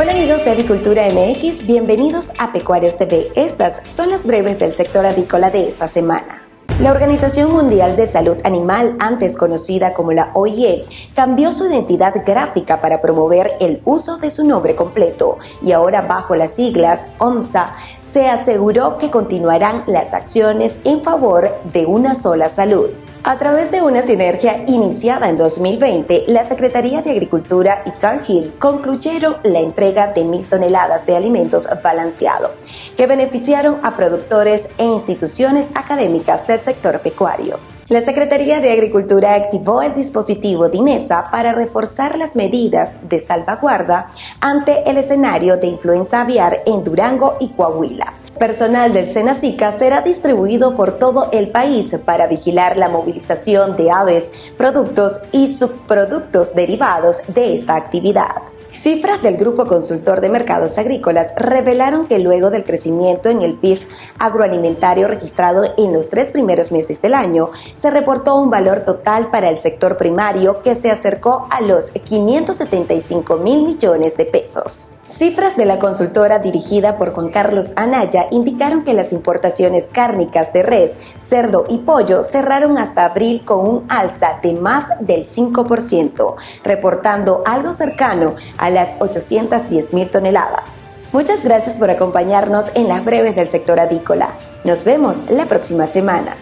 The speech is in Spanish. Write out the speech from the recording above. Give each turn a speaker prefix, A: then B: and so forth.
A: Hola amigos de Avicultura MX, bienvenidos a Pecuarios TV. Estas son las breves del sector avícola de esta semana. La Organización Mundial de Salud Animal, antes conocida como la OIE, cambió su identidad gráfica para promover el uso de su nombre completo y ahora bajo las siglas OMSA se aseguró que continuarán las acciones en favor de una sola salud. A través de una sinergia iniciada en 2020, la Secretaría de Agricultura y Cargill concluyeron la entrega de mil toneladas de alimentos balanceados, que beneficiaron a productores e instituciones académicas del sector pecuario. La Secretaría de Agricultura activó el dispositivo DINESA para reforzar las medidas de salvaguarda ante el escenario de influenza aviar en Durango y Coahuila. Personal del Senacica será distribuido por todo el país para vigilar la movilización de aves, productos y subproductos derivados de esta actividad. Cifras del Grupo Consultor de Mercados Agrícolas revelaron que luego del crecimiento en el PIB agroalimentario registrado en los tres primeros meses del año, se reportó un valor total para el sector primario que se acercó a los 575 mil millones de pesos. Cifras de la consultora dirigida por Juan Carlos Anaya indicaron que las importaciones cárnicas de res, cerdo y pollo cerraron hasta abril con un alza de más del 5%, reportando algo cercano a las 810 mil toneladas. Muchas gracias por acompañarnos en las breves del sector avícola. Nos vemos la próxima semana.